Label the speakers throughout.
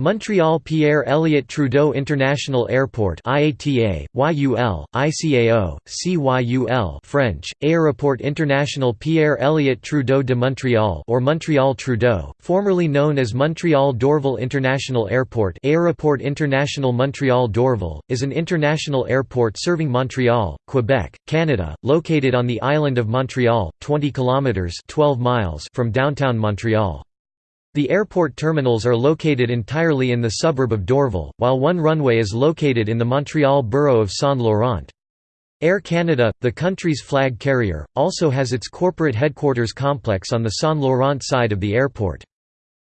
Speaker 1: Montreal Pierre Elliott Trudeau International Airport IATA, YUL, ICAO, CYUL French, Aéroport International Pierre Elliott Trudeau de Montréal or Montreal Trudeau, formerly known as Montreal Dorval International Airport Aéroport International Montreal Dorval, is an international airport serving Montreal, Quebec, Canada, located on the island of Montreal, 20 kilometres 12 miles from downtown Montreal. The airport terminals are located entirely in the suburb of Dorval, while one runway is located in the Montreal borough of Saint-Laurent. Air Canada, the country's flag carrier, also has its corporate headquarters complex on the Saint-Laurent side of the airport.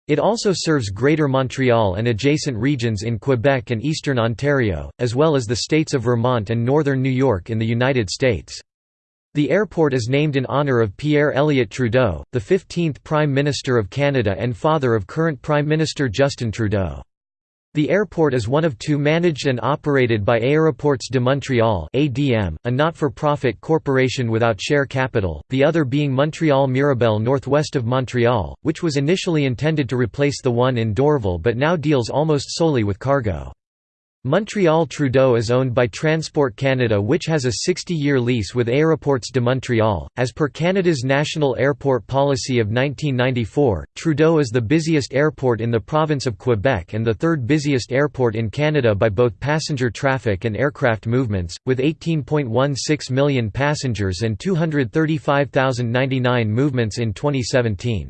Speaker 1: It also serves Greater Montreal and adjacent regions in Quebec and eastern Ontario, as well as the states of Vermont and northern New York in the United States. The airport is named in honour of Pierre Elliott Trudeau, the 15th Prime Minister of Canada and father of current Prime Minister Justin Trudeau. The airport is one of two managed and operated by Aéroports de Montréal (ADM), a not-for-profit corporation without share capital, the other being Montreal Mirabel northwest of Montreal, which was initially intended to replace the one in Dorval but now deals almost solely with cargo. Montreal Trudeau is owned by Transport Canada which has a 60-year lease with Aéroports de Montréal. As per Canada's National Airport Policy of 1994, Trudeau is the busiest airport in the province of Quebec and the third busiest airport in Canada by both passenger traffic and aircraft movements, with 18.16 million passengers and 235,099 movements in 2017.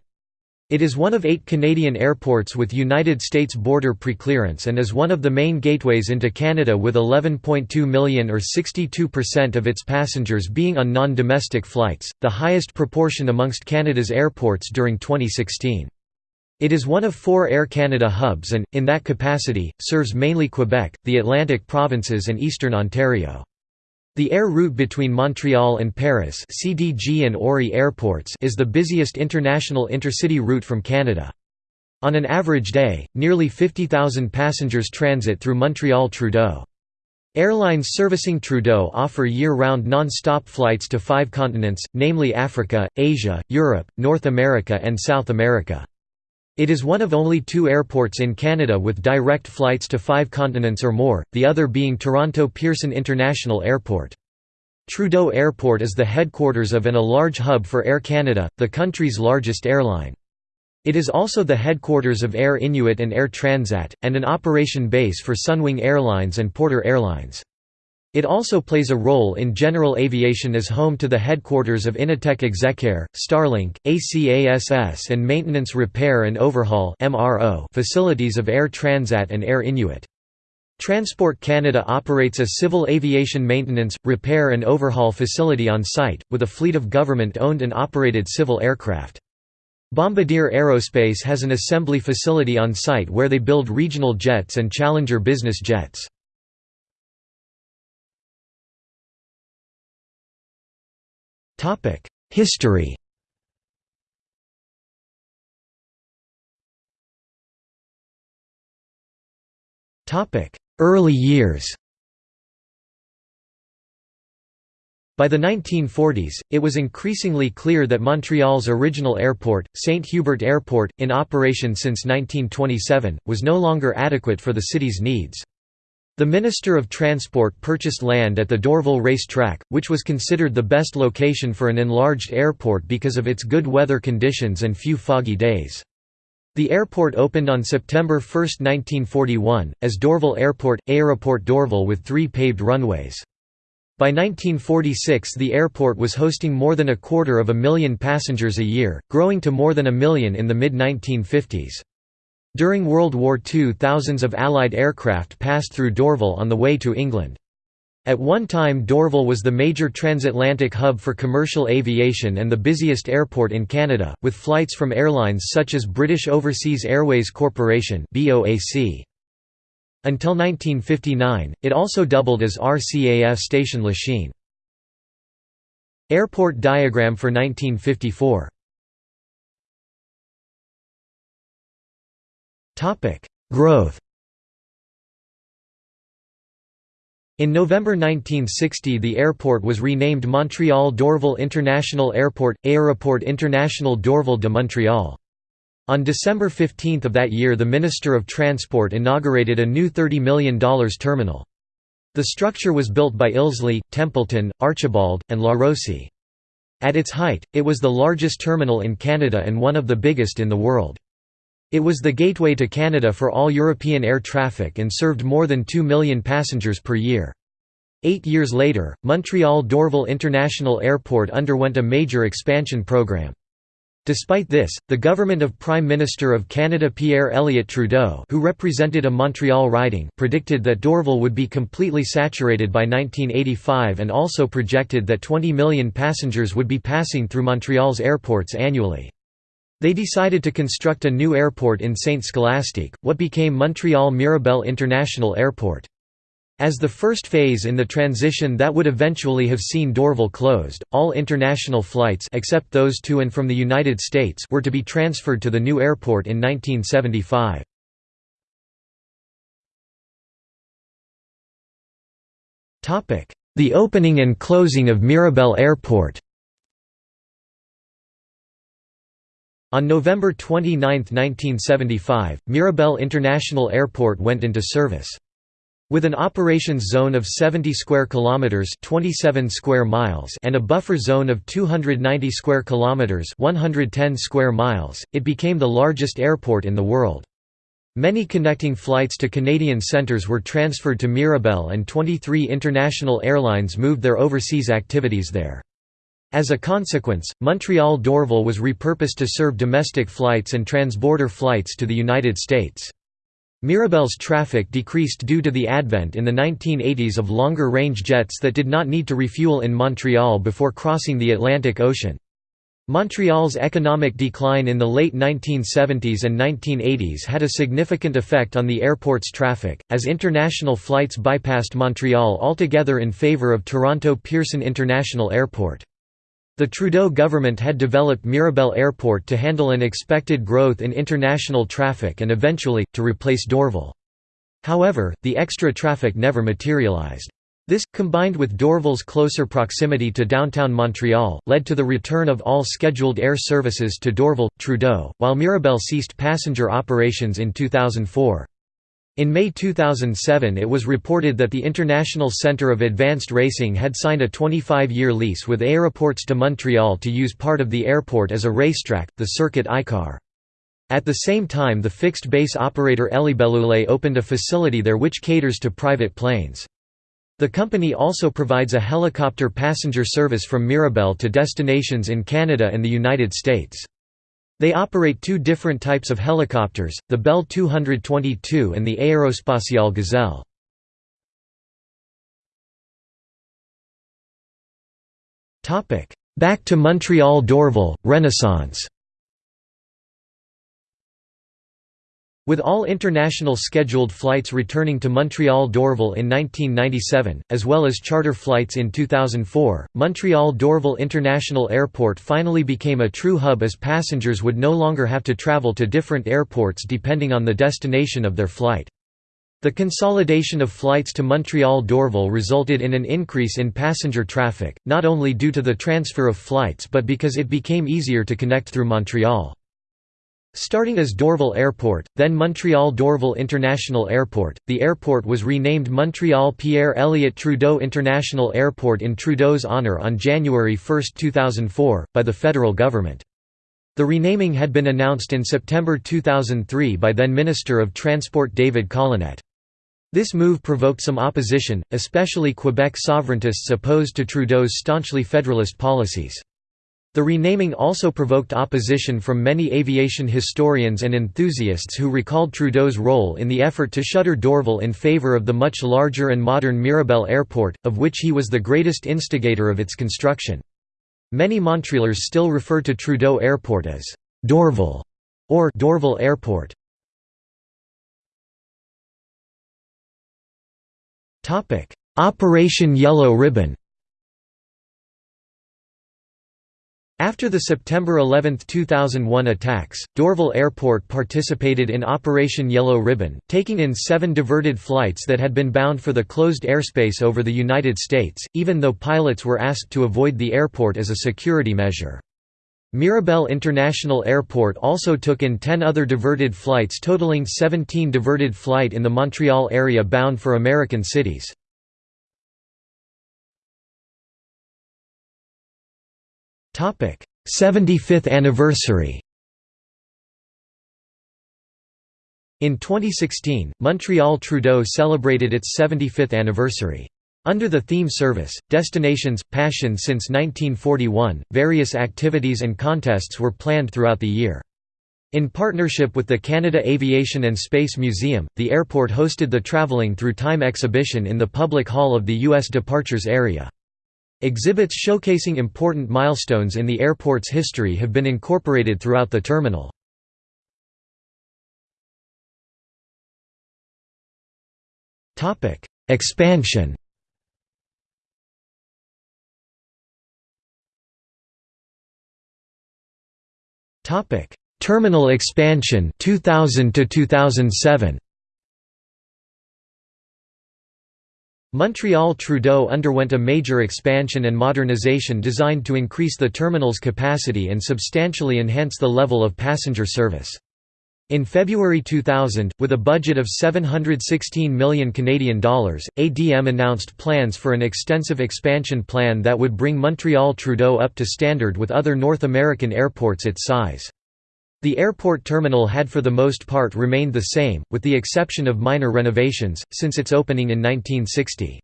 Speaker 1: It is one of eight Canadian airports with United States border preclearance and is one of the main gateways into Canada with 11.2 million or 62% of its passengers being on non-domestic flights, the highest proportion amongst Canada's airports during 2016. It is one of four Air Canada hubs and, in that capacity, serves mainly Quebec, the Atlantic provinces and eastern Ontario. The air route between Montreal and Paris CDG and Orly airports is the busiest international intercity route from Canada. On an average day, nearly 50,000 passengers transit through Montreal Trudeau. Airlines servicing Trudeau offer year-round non-stop flights to five continents, namely Africa, Asia, Europe, North America and South America. It is one of only two airports in Canada with direct flights to five continents or more, the other being Toronto Pearson International Airport. Trudeau Airport is the headquarters of and a large hub for Air Canada, the country's largest airline. It is also the headquarters of Air Inuit and Air Transat, and an operation base for Sunwing Airlines and Porter Airlines. It also plays a role in general aviation as home to the headquarters of Innotech Execaire, Starlink, ACASS and Maintenance Repair and Overhaul facilities of Air Transat and Air Inuit. Transport Canada operates a civil aviation maintenance, repair and overhaul facility on site, with a fleet of government-owned and operated civil aircraft. Bombardier Aerospace has an assembly facility on site where they build regional jets and Challenger business jets. History Early years By the 1940s, it was increasingly clear that Montreal's original airport, St. Hubert Airport, in operation since 1927, was no longer adequate for the city's needs. The Minister of Transport purchased land at the Dorval Race Track, which was considered the best location for an enlarged airport because of its good weather conditions and few foggy days. The airport opened on September 1, 1941, as Dorval Airport, Aéroport Dorval with three paved runways. By 1946 the airport was hosting more than a quarter of a million passengers a year, growing to more than a million in the mid-1950s. During World War II thousands of Allied aircraft passed through Dorval on the way to England. At one time Dorval was the major transatlantic hub for commercial aviation and the busiest airport in Canada, with flights from airlines such as British Overseas Airways Corporation Until 1959, it also doubled as RCAF Station Lachine. Airport diagram for 1954 Growth In November 1960 the airport was renamed Montreal Dorval International Airport, Aéroport International Dorval de Montréal. On December 15 of that year the Minister of Transport inaugurated a new $30 million terminal. The structure was built by Ilsley, Templeton, Archibald, and La Rossi. At its height, it was the largest terminal in Canada and one of the biggest in the world. It was the gateway to Canada for all European air traffic and served more than 2 million passengers per year. Eight years later, Montreal Dorval International Airport underwent a major expansion program. Despite this, the government of Prime Minister of Canada Pierre Elliott Trudeau who represented a Montreal riding predicted that Dorval would be completely saturated by 1985 and also projected that 20 million passengers would be passing through Montreal's airports annually. They decided to construct a new airport in Sainte-Scholastique, what became Montreal Mirabel International Airport. As the first phase in the transition that would eventually have seen Dorval closed, all international flights except those to and from the United States were to be transferred to the new airport in 1975. The opening and closing of Mirabel Airport On November 29, 1975, Mirabel International Airport went into service. With an operations zone of 70 square kilometers, 27 square miles, and a buffer zone of 290 square kilometers, 110 square miles, it became the largest airport in the world. Many connecting flights to Canadian centres were transferred to Mirabel and 23 international airlines moved their overseas activities there. As a consequence, Montreal Dorval was repurposed to serve domestic flights and transborder flights to the United States. Mirabel's traffic decreased due to the advent in the 1980s of longer-range jets that did not need to refuel in Montreal before crossing the Atlantic Ocean. Montreal's economic decline in the late 1970s and 1980s had a significant effect on the airport's traffic, as international flights bypassed Montreal altogether in favour of Toronto Pearson International Airport. The Trudeau government had developed Mirabel Airport to handle an expected growth in international traffic and eventually, to replace Dorval. However, the extra traffic never materialized. This, combined with Dorval's closer proximity to downtown Montreal, led to the return of all scheduled air services to Dorval, Trudeau, while Mirabel ceased passenger operations in 2004. In May 2007 it was reported that the International Centre of Advanced Racing had signed a 25-year lease with Aéroports de Montréal to use part of the airport as a racetrack, the Circuit ICAR. At the same time the fixed-base operator Hélibelule opened a facility there which caters to private planes. The company also provides a helicopter passenger service from Mirabel to destinations in Canada and the United States. They operate two different types of helicopters, the Bell 222 and the Aerospatiale Gazelle. Back to Montreal Dorval, Renaissance With all international scheduled flights returning to Montreal Dorval in 1997, as well as charter flights in 2004, Montreal Dorval International Airport finally became a true hub as passengers would no longer have to travel to different airports depending on the destination of their flight. The consolidation of flights to Montreal Dorval resulted in an increase in passenger traffic, not only due to the transfer of flights but because it became easier to connect through Montreal. Starting as Dorval Airport, then Montreal Dorval International Airport, the airport was renamed Montreal Pierre Elliott Trudeau International Airport in Trudeau's honour on January 1, 2004, by the federal government. The renaming had been announced in September 2003 by then Minister of Transport David Collenette. This move provoked some opposition, especially Quebec sovereigntists opposed to Trudeau's staunchly federalist policies. The renaming also provoked opposition from many aviation historians and enthusiasts who recalled Trudeau's role in the effort to shutter Dorval in favour of the much larger and modern Mirabel Airport, of which he was the greatest instigator of its construction. Many Montrealers still refer to Trudeau Airport as Dorval or Dorval Airport. Operation Yellow Ribbon After the September 11, 2001 attacks, Dorval Airport participated in Operation Yellow Ribbon, taking in seven diverted flights that had been bound for the closed airspace over the United States, even though pilots were asked to avoid the airport as a security measure. Mirabel International Airport also took in 10 other diverted flights totaling 17 diverted flight in the Montreal area bound for American cities. 75th anniversary. In 2016, Montreal Trudeau celebrated its 75th anniversary. Under the theme service, Destinations, Passion since 1941, various activities and contests were planned throughout the year. In partnership with the Canada Aviation and Space Museum, the airport hosted the Travelling Through Time exhibition in the public hall of the U.S. Departures area. Exhibits showcasing important milestones in the airport's history have been incorporated throughout the terminal. Expansion Terminal expansion 2000 to 2007. Montreal Trudeau underwent a major expansion and modernization designed to increase the terminal's capacity and substantially enhance the level of passenger service. In February 2000, with a budget of 716 million Canadian dollars, ADM announced plans for an extensive expansion plan that would bring Montreal Trudeau up to standard with other North American airports its size. The airport terminal had for the most part remained the same, with the exception of minor renovations, since its opening in 1960.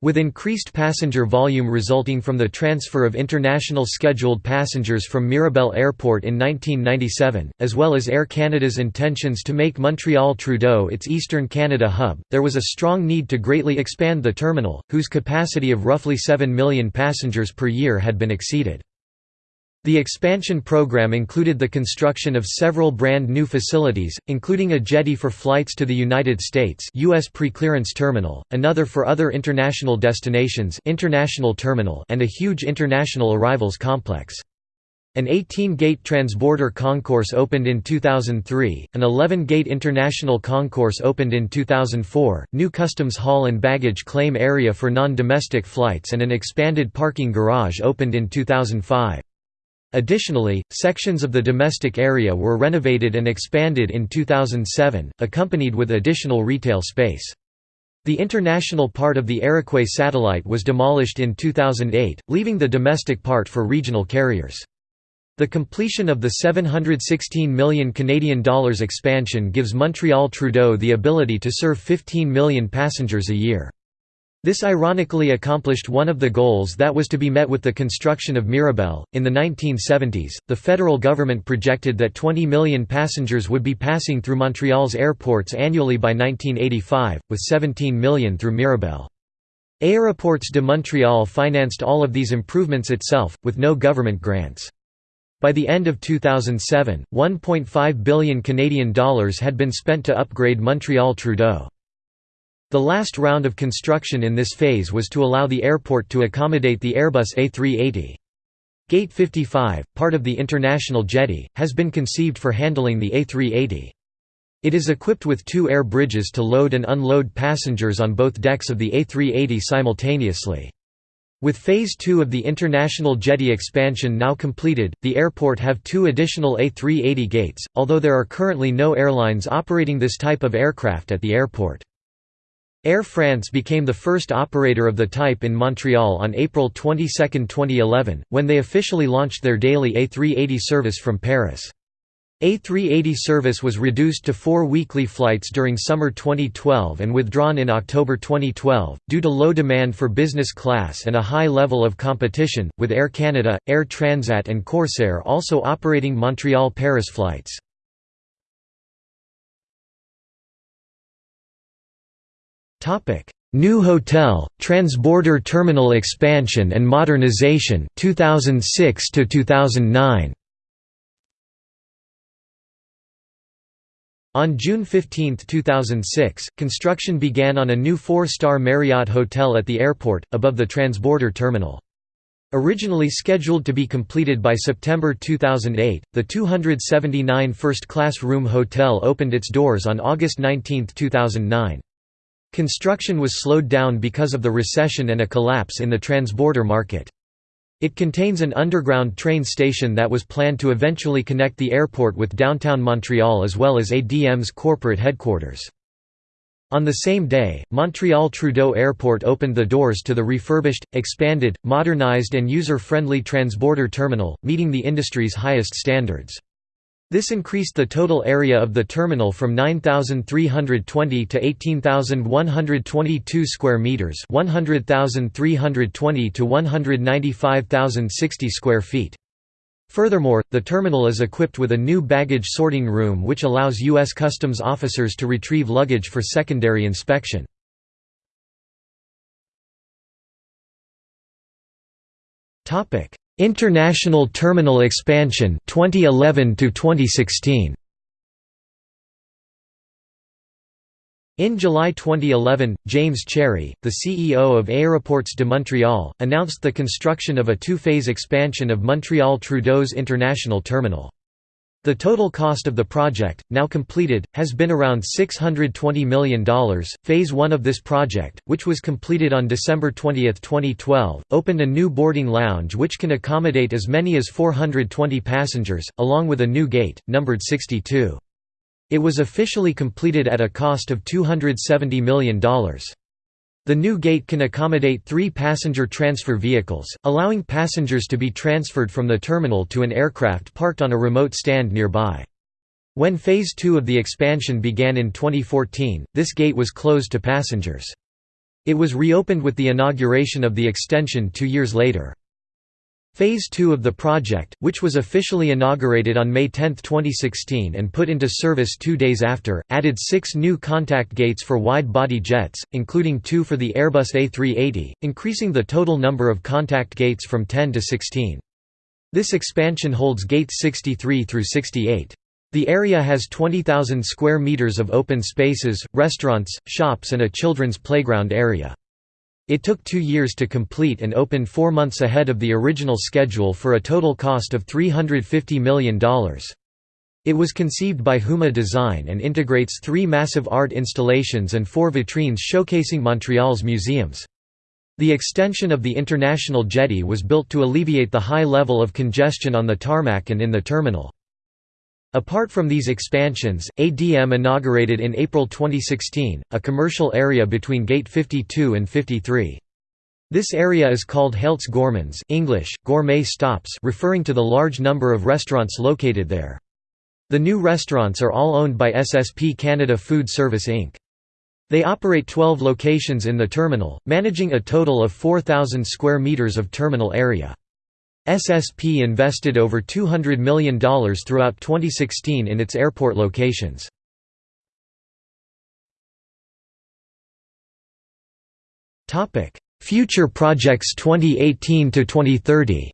Speaker 1: With increased passenger volume resulting from the transfer of international scheduled passengers from Mirabel Airport in 1997, as well as Air Canada's intentions to make Montreal Trudeau its Eastern Canada hub, there was a strong need to greatly expand the terminal, whose capacity of roughly 7 million passengers per year had been exceeded. The expansion program included the construction of several brand new facilities, including a jetty for flights to the United States US Preclearance Terminal, another for other international destinations international terminal and a huge international arrivals complex. An 18-gate transborder concourse opened in 2003, an 11-gate international concourse opened in 2004, new customs hall and baggage claim area for non-domestic flights and an expanded parking garage opened in 2005. Additionally, sections of the domestic area were renovated and expanded in 2007, accompanied with additional retail space. The international part of the Iroquois satellite was demolished in 2008, leaving the domestic part for regional carriers. The completion of the 716 million Canadian dollars expansion gives Montreal Trudeau the ability to serve 15 million passengers a year. This ironically accomplished one of the goals that was to be met with the construction of Mirabel. In the 1970s, the federal government projected that 20 million passengers would be passing through Montreal's airports annually by 1985, with 17 million through Mirabel. Aéroports de Montréal financed all of these improvements itself, with no government grants. By the end of 2007, 1.5 billion Canadian dollars had been spent to upgrade Montreal Trudeau. The last round of construction in this phase was to allow the airport to accommodate the Airbus A380. Gate 55, part of the international jetty, has been conceived for handling the A380. It is equipped with two air bridges to load and unload passengers on both decks of the A380 simultaneously. With Phase 2 of the international jetty expansion now completed, the airport have two additional A380 gates, although there are currently no airlines operating this type of aircraft at the airport. Air France became the first operator of the type in Montreal on April 22, 2011, when they officially launched their daily A380 service from Paris. A380 service was reduced to four weekly flights during summer 2012 and withdrawn in October 2012, due to low demand for business class and a high level of competition, with Air Canada, Air Transat and Corsair also operating Montreal-Paris flights. Topic: New Hotel, Transborder Terminal Expansion and Modernization 2006 to 2009. On June 15, 2006, construction began on a new four-star Marriott hotel at the airport, above the transborder terminal. Originally scheduled to be completed by September 2008, the 279 first-class room hotel opened its doors on August 19, 2009. Construction was slowed down because of the recession and a collapse in the transborder market. It contains an underground train station that was planned to eventually connect the airport with downtown Montreal as well as ADM's corporate headquarters. On the same day, Montreal Trudeau Airport opened the doors to the refurbished, expanded, modernized and user-friendly transborder terminal, meeting the industry's highest standards. This increased the total area of the terminal from 9,320 to 18,122 square meters, 100,320 to 195,060 square feet. Furthermore, the terminal is equipped with a new baggage sorting room which allows U.S. Customs officers to retrieve luggage for secondary inspection. Topic: International Terminal Expansion 2011 to 2016. In July 2011, James Cherry, the CEO of Aéroports de Montréal, announced the construction of a two-phase expansion of Montreal Trudeau's International Terminal. The total cost of the project, now completed, has been around $620 million. Phase 1 of this project, which was completed on December 20, 2012, opened a new boarding lounge which can accommodate as many as 420 passengers, along with a new gate, numbered 62. It was officially completed at a cost of $270 million. The new gate can accommodate three passenger transfer vehicles, allowing passengers to be transferred from the terminal to an aircraft parked on a remote stand nearby. When Phase 2 of the expansion began in 2014, this gate was closed to passengers. It was reopened with the inauguration of the extension two years later. Phase 2 of the project, which was officially inaugurated on May 10, 2016 and put into service two days after, added six new contact gates for wide-body jets, including two for the Airbus A380, increasing the total number of contact gates from 10 to 16. This expansion holds gates 63 through 68. The area has 20,000 square meters of open spaces, restaurants, shops and a children's playground area. It took two years to complete and opened four months ahead of the original schedule for a total cost of $350 million. It was conceived by Huma Design and integrates three massive art installations and four vitrines showcasing Montreal's museums. The extension of the international jetty was built to alleviate the high level of congestion on the tarmac and in the terminal. Apart from these expansions, ADM inaugurated in April 2016, a commercial area between Gate 52 and 53. This area is called Haltes Gourmandes English, gourmet stops referring to the large number of restaurants located there. The new restaurants are all owned by SSP Canada Food Service Inc. They operate 12 locations in the terminal, managing a total of 4,000 square metres of terminal area. SSP invested over $200 million throughout 2016 in its airport locations. Future projects 2018 to 2030.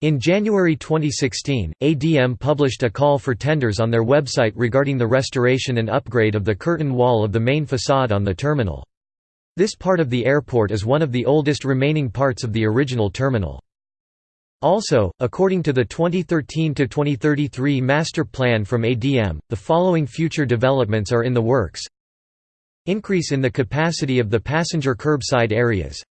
Speaker 1: In January 2016, ADM published a call for tenders on their website regarding the restoration and upgrade of the curtain wall of the main facade on the terminal. This part of the airport is one of the oldest remaining parts of the original terminal. Also, according to the 2013–2033 master plan from ADM, the following future developments are in the works. Increase in the capacity of the passenger curbside areas.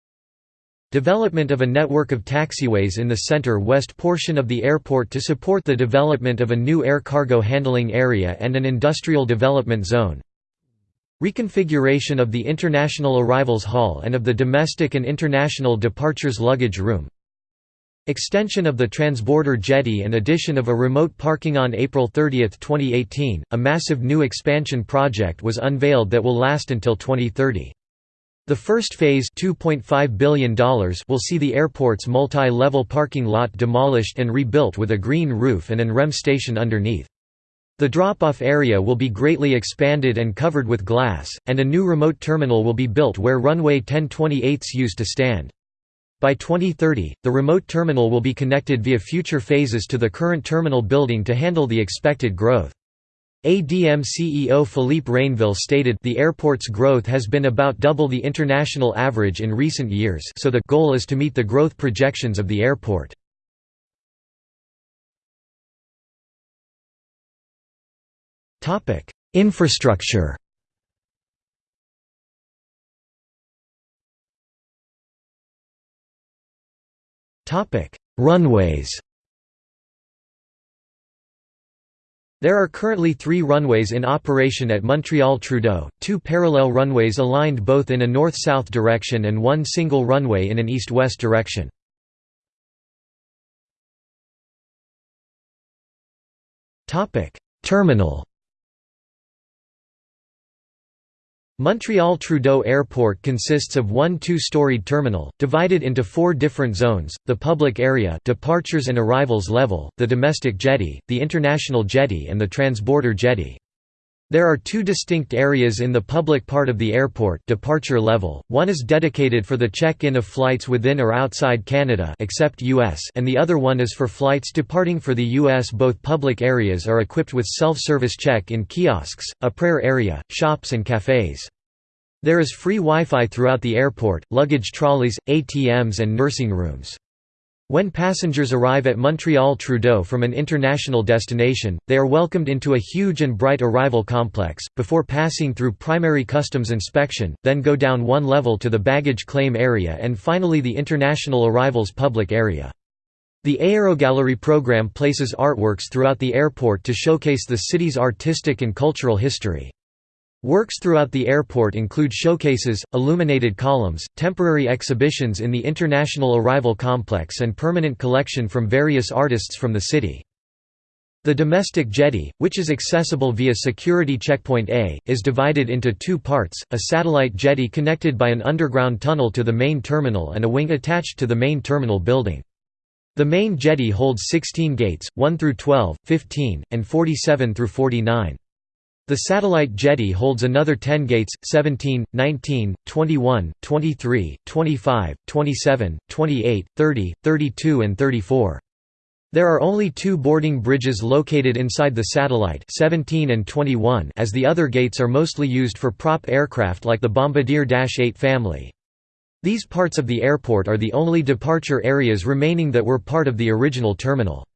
Speaker 1: Development of a network of taxiways in the center-west portion of the airport to support the development of a new air cargo handling area and an industrial development zone Reconfiguration of the International Arrivals Hall and of the Domestic and International Departures Luggage Room Extension of the transborder jetty and addition of a remote parking on April 30, 2018, a massive new expansion project was unveiled that will last until 2030. The first phase $2.5 billion will see the airport's multi-level parking lot demolished and rebuilt with a green roof and an REM station underneath. The drop-off area will be greatly expanded and covered with glass, and a new remote terminal will be built where runway 1028 used to stand. By 2030, the remote terminal will be connected via future phases to the current terminal building to handle the expected growth. ADM CEO Philippe Rainville stated the airport's growth has been about double the international average in recent years so the goal is to meet the growth projections of the airport. Infrastructure. Runways. There are currently three runways in operation at Montreal-Trudeau, two parallel runways aligned both in a north-south direction and one single runway in an east-west direction. Terminal Montreal-Trudeau Airport consists of one two-storied terminal, divided into four different zones, the public area departures and arrivals level, the domestic jetty, the international jetty and the transborder jetty. There are two distinct areas in the public part of the airport departure level, one is dedicated for the check-in of flights within or outside Canada except US and the other one is for flights departing for the US. Both public areas are equipped with self-service check-in kiosks, a prayer area, shops and cafes. There is free Wi-Fi throughout the airport, luggage trolleys, ATMs and nursing rooms. When passengers arrive at Montreal-Trudeau from an international destination, they are welcomed into a huge and bright arrival complex, before passing through primary customs inspection, then go down one level to the baggage claim area and finally the international arrivals public area. The Aerogallery program places artworks throughout the airport to showcase the city's artistic and cultural history. Works throughout the airport include showcases, illuminated columns, temporary exhibitions in the International Arrival Complex and permanent collection from various artists from the city. The domestic jetty, which is accessible via Security Checkpoint A, is divided into two parts, a satellite jetty connected by an underground tunnel to the main terminal and a wing attached to the main terminal building. The main jetty holds 16 gates, 1 through 12, 15, and 47 through 49. The satellite jetty holds another 10 gates, 17, 19, 21, 23, 25, 27, 28, 30, 32 and 34. There are only two boarding bridges located inside the satellite 17 and 21 as the other gates are mostly used for prop aircraft like the Bombardier Dash 8 family. These parts of the airport are the only departure areas remaining that were part of the original terminal.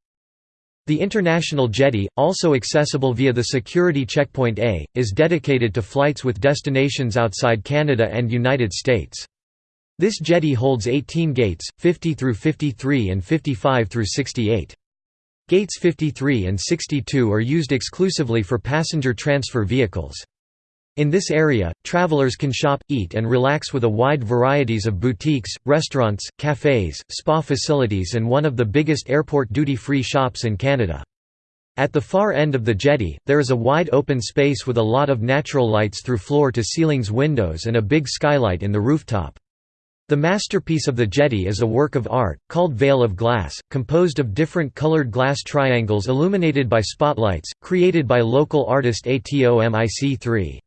Speaker 1: The International Jetty, also accessible via the Security Checkpoint A, is dedicated to flights with destinations outside Canada and United States. This jetty holds 18 gates, 50 through 53 and 55 through 68. Gates 53 and 62 are used exclusively for passenger transfer vehicles. In this area, travelers can shop, eat and relax with a wide varieties of boutiques, restaurants, cafes, spa facilities and one of the biggest airport duty-free shops in Canada. At the far end of the jetty, there is a wide open space with a lot of natural lights through floor-to-ceilings windows and a big skylight in the rooftop. The masterpiece of the jetty is a work of art, called Veil of Glass, composed of different colored glass triangles illuminated by spotlights, created by local artist ATOMIC3.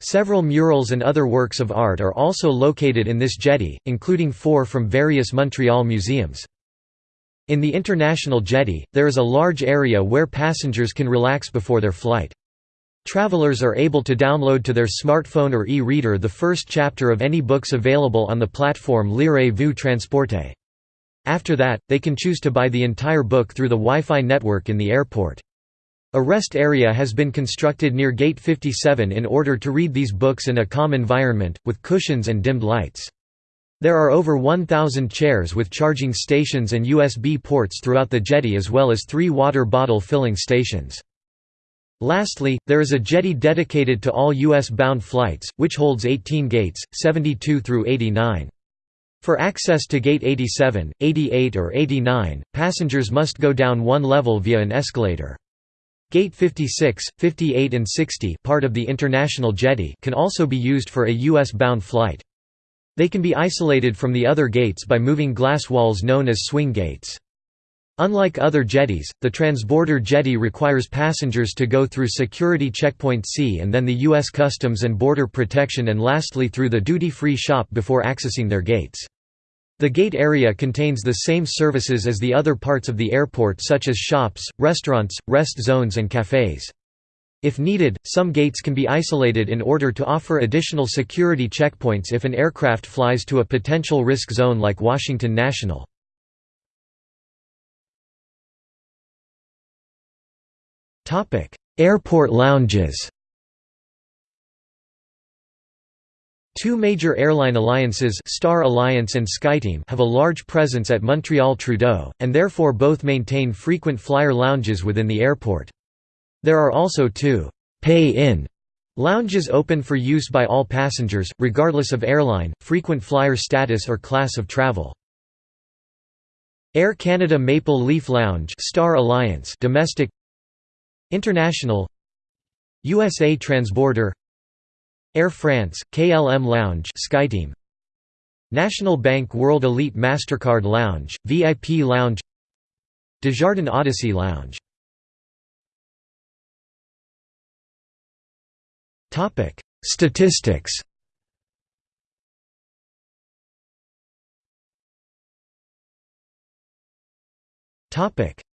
Speaker 1: Several murals and other works of art are also located in this jetty, including four from various Montreal museums. In the International Jetty, there is a large area where passengers can relax before their flight. Travelers are able to download to their smartphone or e-reader the first chapter of any books available on the platform Lirez-vous Transporte. After that, they can choose to buy the entire book through the Wi-Fi network in the airport. A rest area has been constructed near Gate 57 in order to read these books in a calm environment, with cushions and dimmed lights. There are over 1,000 chairs with charging stations and USB ports throughout the jetty as well as three water bottle filling stations. Lastly, there is a jetty dedicated to all U.S.-bound flights, which holds 18 gates, 72 through 89. For access to Gate 87, 88 or 89, passengers must go down one level via an escalator. Gate 56, 58 and 60 part of the International Jetty can also be used for a U.S.-bound flight. They can be isolated from the other gates by moving glass walls known as swing gates. Unlike other jetties, the transborder jetty requires passengers to go through Security Checkpoint C and then the U.S. Customs and Border Protection and lastly through the duty-free shop before accessing their gates. The gate area contains the same services as the other parts of the airport such as shops, restaurants, rest zones and cafes. If needed, some gates can be isolated in order to offer additional security checkpoints if an aircraft flies to a potential risk zone like Washington National. Airport lounges Two major airline alliances Star Alliance and SkyTeam have a large presence at Montreal Trudeau, and therefore both maintain frequent flyer lounges within the airport. There are also two «pay-in» lounges open for use by all passengers, regardless of airline, frequent flyer status or class of travel. Air Canada Maple Leaf Lounge Star Alliance domestic International USA Transborder Air France, KLM Lounge SkyTeam. National Bank World Elite MasterCard Lounge, VIP Lounge. Desjardins Odyssey Lounge. Statistics.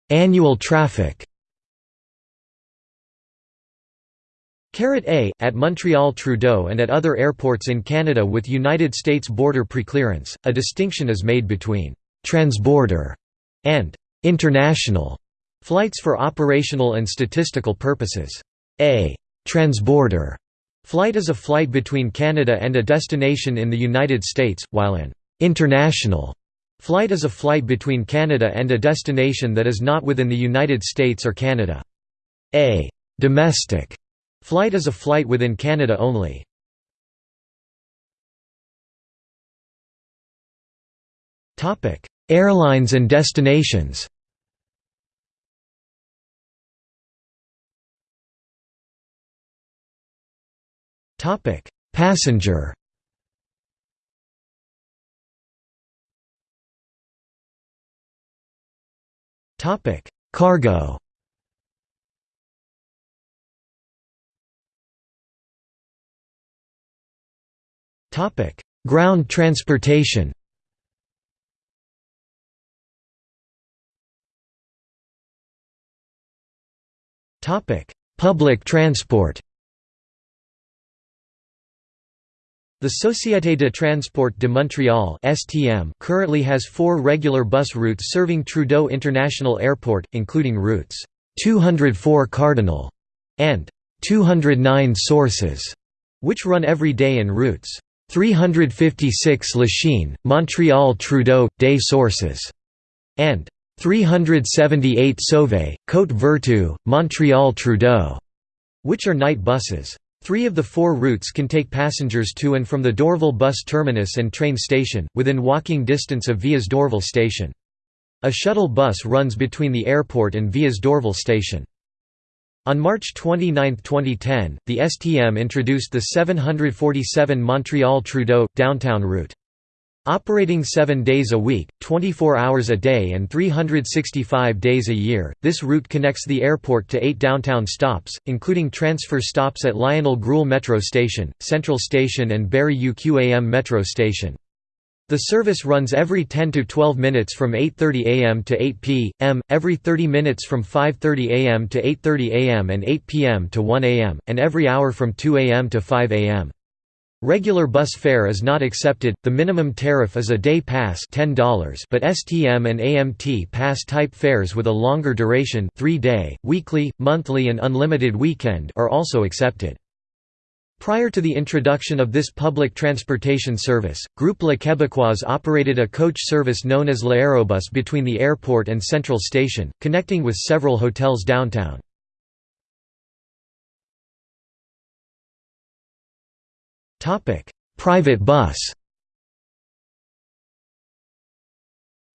Speaker 1: Annual traffic Carat A, at Montreal Trudeau and at other airports in Canada with United States border preclearance, a distinction is made between «transborder» and «international» flights for operational and statistical purposes. A «transborder» flight is a flight between Canada and a destination in the United States, while an «international» flight is a flight between Canada and a destination that is not within the United States or Canada. A «domestic» Flight is a flight within Canada only. Airlines and destinations. Passenger. Cargo Topic: Ground transportation. Topic: Public transport. The Société de Transport de Montréal (STM) currently has 4 regular bus routes serving Trudeau International Airport, including routes 204 Cardinal and 209 Sources, which run every day and routes 356 Lachine, Montreal Trudeau, des Sources, and 378 Sauvé, Côte Vertu, Montreal Trudeau, which are night buses. Three of the four routes can take passengers to and from the Dorval bus terminus and train station, within walking distance of Vias Dorval station. A shuttle bus runs between the airport and Vias Dorval station. On March 29, 2010, the STM introduced the 747 Montreal-Trudeau, downtown route. Operating seven days a week, 24 hours a day and 365 days a year, this route connects the airport to eight downtown stops, including transfer stops at Lionel Groulx Metro Station, Central Station and Berri-UQAM Metro Station. The service runs every 10 to 12 minutes from 8:30 a.m. to 8 p.m., every 30 minutes from 5:30 a.m. to 8:30 a.m. and 8 p.m. to 1 a.m., and every hour from 2 a.m. to 5 a.m. Regular bus fare is not accepted. The minimum tariff is a day pass $10, but STM and AMT pass type fares with a longer duration, 3-day, weekly, monthly and unlimited weekend are also accepted. Prior to the introduction of this public transportation service, Groupe La Québécoise operated a coach service known as l'Aérobus between the airport and Central Station, connecting with several hotels downtown. Private bus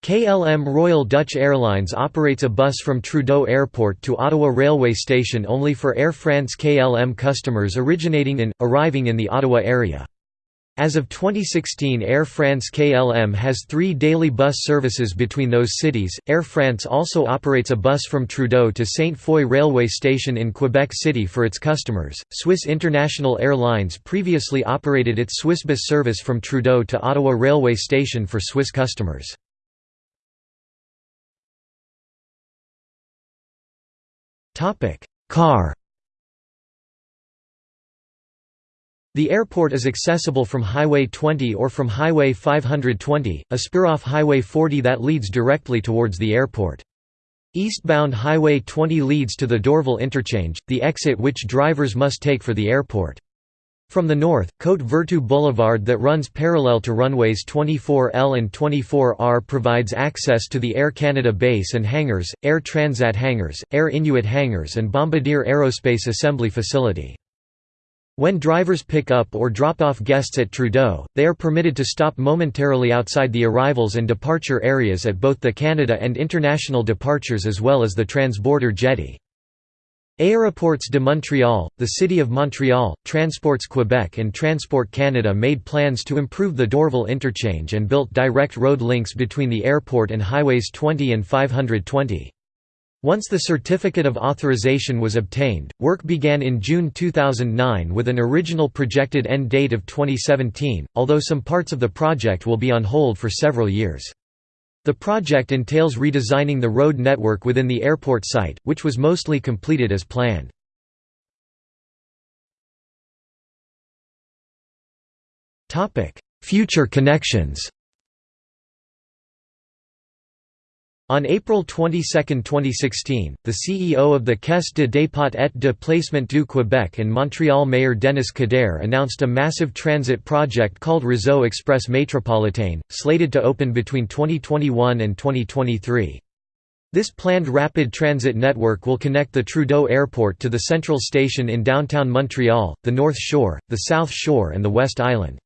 Speaker 1: KLM Royal Dutch Airlines operates a bus from Trudeau Airport to Ottawa Railway Station only for Air France KLM customers originating in, arriving in the Ottawa area. As of 2016 Air France KLM has three daily bus services between those cities. Air France also operates a bus from Trudeau to Sainte-Foy Railway Station in Quebec City for its customers. Swiss International Airlines previously operated its Swissbus service from Trudeau to Ottawa Railway Station for Swiss customers. Car The airport is accessible from Highway 20 or from Highway 520, a spur off Highway 40 that leads directly towards the airport. Eastbound Highway 20 leads to the Dorval interchange, the exit which drivers must take for the airport. From the north, Côte Vertu Boulevard that runs parallel to runways 24L and 24R provides access to the Air Canada base and hangars, Air Transat hangars, Air Inuit hangars and Bombardier Aerospace Assembly Facility. When drivers pick up or drop off guests at Trudeau, they are permitted to stop momentarily outside the arrivals and departure areas at both the Canada and international departures as well as the transborder jetty. Aéroports de Montréal, the City of Montreal, Transports Quebec and Transport Canada made plans to improve the Dorval interchange and built direct road links between the airport and Highways 20 and 520. Once the certificate of authorization was obtained, work began in June 2009 with an original projected end date of 2017, although some parts of the project will be on hold for several years. The project entails redesigning the road network within the airport site, which was mostly completed as planned. Future connections On April 22, 2016, the CEO of the Caisse de dépôt et de placement du Québec and Montreal Mayor Denis Coderre announced a massive transit project called Réseau Express Métropolitain, slated to open between 2021 and 2023. This planned rapid transit network will connect the Trudeau Airport to the Central Station in downtown Montreal, the North Shore, the South Shore and the West Island.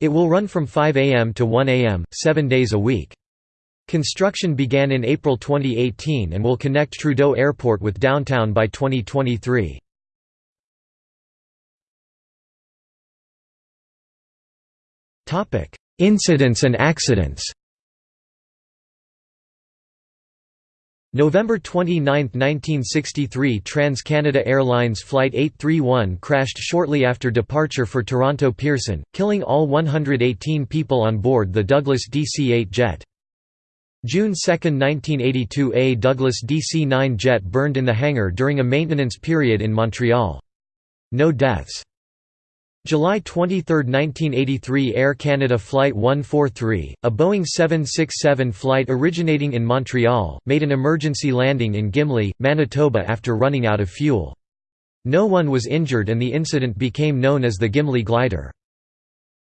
Speaker 1: It will run from 5 am to 1 am, seven days a week. Construction began in April 2018 and will connect Trudeau Airport with downtown by 2023. Incidents and accidents November 29, 1963 Trans-Canada Airlines Flight 831 crashed shortly after departure for Toronto Pearson, killing all 118 people on board the Douglas DC-8 jet. June 2, 1982 A Douglas DC-9 jet burned in the hangar during a maintenance period in Montreal. No deaths. July 23, 1983 Air Canada Flight 143, a Boeing 767 flight originating in Montreal, made an emergency landing in Gimli, Manitoba after running out of fuel. No one was injured and the incident became known as the Gimli glider.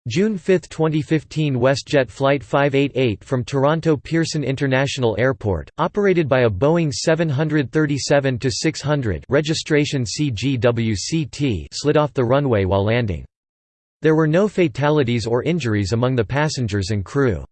Speaker 1: June 5, 2015 WestJet Flight 588 from Toronto Pearson International Airport, operated by a Boeing 737-600 registration CGWCT slid off the runway while landing. There were no fatalities or injuries among the passengers and crew.